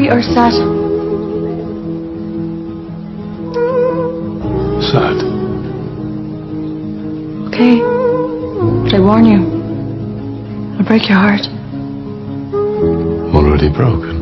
We are sad? Sad. Okay. But I warn you. I'll break your heart. Already broken.